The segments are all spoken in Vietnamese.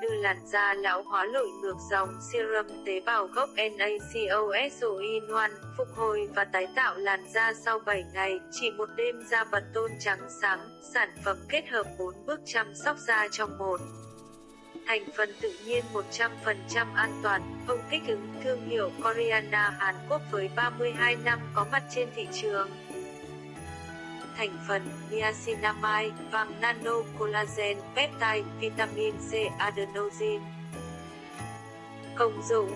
đưa làn da lão hóa lội ngược dòng serum tế bào gốc NACOSOIN1, phục hồi và tái tạo làn da sau 7 ngày, chỉ một đêm da bật tôn trắng sáng, sản phẩm kết hợp 4 bước chăm sóc da trong một. Thành phần tự nhiên 100% an toàn, không kích ứng, thương hiệu Coriana Hàn Quốc với 32 năm có mặt trên thị trường thành phần niacinamide, vàng nano, collagen, peptide, vitamin C, adenosine. Công dụng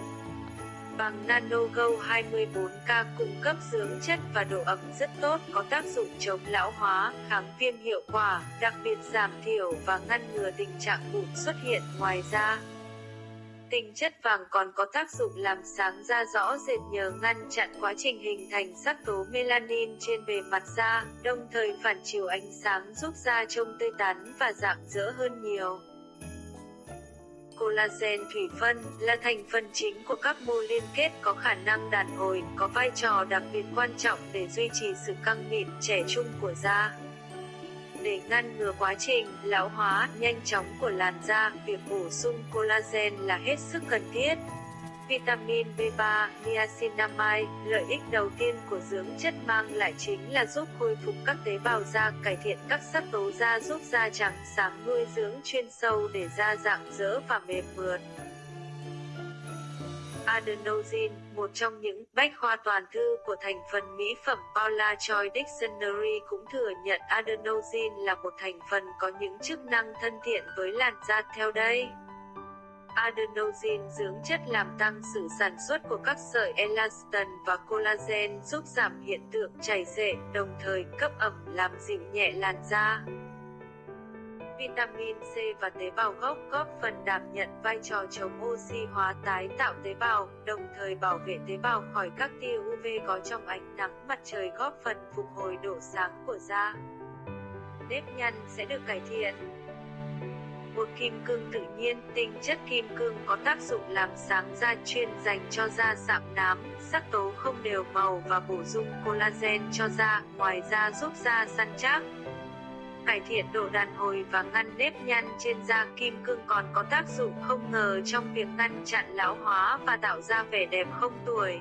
vàng Nano Go 24K cung cấp dưỡng chất và độ ẩm rất tốt, có tác dụng chống lão hóa, kháng viêm hiệu quả, đặc biệt giảm thiểu và ngăn ngừa tình trạng mụn xuất hiện. Ngoài ra, Tinh chất vàng còn có tác dụng làm sáng da rõ rệt nhờ ngăn chặn quá trình hình thành sắc tố melanin trên bề mặt da, đồng thời phản chiếu ánh sáng giúp da trông tươi tắn và rạng rỡ hơn nhiều. Collagen thủy phân là thành phần chính của các mô liên kết có khả năng đàn hồi, có vai trò đặc biệt quan trọng để duy trì sự căng mịn, trẻ trung của da. Để ngăn ngừa quá trình lão hóa nhanh chóng của làn da, việc bổ sung collagen là hết sức cần thiết. Vitamin B3, niacinamide, lợi ích đầu tiên của dưỡng chất mang lại chính là giúp khôi phục các tế bào da, cải thiện các sắc tố da giúp da trắng sáng nuôi dưỡng chuyên sâu để da dạng dỡ và mềm mượt. Adenosine, một trong những bách khoa toàn thư của thành phần mỹ phẩm Paula Choi Dictionary cũng thừa nhận adenosine là một thành phần có những chức năng thân thiện với làn da theo đây. Adenosine dưỡng chất làm tăng sự sản xuất của các sợi elastin và collagen giúp giảm hiện tượng chảy xệ, đồng thời cấp ẩm làm dịu nhẹ làn da. Vitamin C và tế bào gốc góp phần đảm nhận vai trò chống oxy hóa tái tạo tế bào, đồng thời bảo vệ tế bào khỏi các tia UV có trong ánh nắng mặt trời góp phần phục hồi độ sáng của da. Nếp nhăn sẽ được cải thiện. Bột kim cương tự nhiên, tinh chất kim cương có tác dụng làm sáng da chuyên dành cho da sạm nám, sắc tố không đều màu và bổ sung collagen cho da, ngoài ra giúp da săn chắc cải thiện độ đàn hồi và ngăn nếp nhăn trên da kim cương còn có tác dụng không ngờ trong việc ngăn chặn lão hóa và tạo ra vẻ đẹp không tuổi.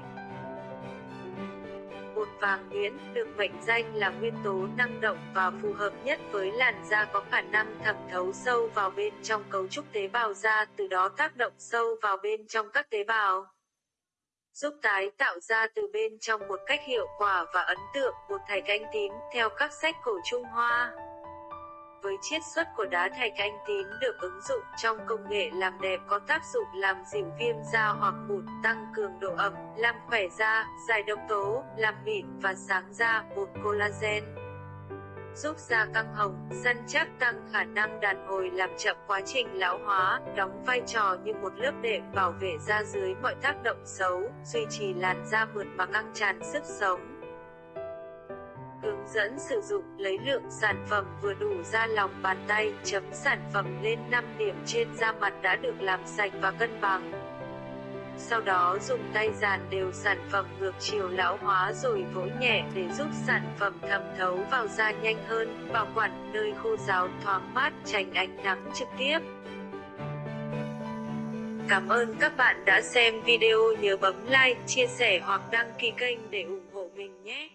Bột vàng nhuyễn được mệnh danh là nguyên tố năng động và phù hợp nhất với làn da có khả năng thẩm thấu sâu vào bên trong cấu trúc tế bào da, từ đó tác động sâu vào bên trong các tế bào giúp tái tạo ra từ bên trong một cách hiệu quả và ấn tượng bột thạch anh tím theo các sách cổ Trung Hoa với chiết xuất của đá thạch anh tím được ứng dụng trong công nghệ làm đẹp có tác dụng làm dịu viêm da hoặc mụn, tăng cường độ ẩm, làm khỏe da, giải độc tố, làm mịn và sáng da, bột collagen giúp da căng hồng, săn chắc tăng khả năng đàn hồi làm chậm quá trình lão hóa, đóng vai trò như một lớp đệm bảo vệ da dưới mọi tác động xấu, duy trì làn da mượt mà căng tràn sức sống. Hướng dẫn sử dụng lấy lượng sản phẩm vừa đủ ra lòng bàn tay, chấm sản phẩm lên 5 điểm trên da mặt đã được làm sạch và cân bằng. Sau đó dùng tay dàn đều sản phẩm ngược chiều lão hóa rồi vỗ nhẹ để giúp sản phẩm thẩm thấu vào da nhanh hơn, bảo quản nơi khô ráo thoáng mát tránh ánh nắng trực tiếp. Cảm ơn các bạn đã xem video nhớ bấm like, chia sẻ hoặc đăng ký kênh để ủng hộ mình nhé.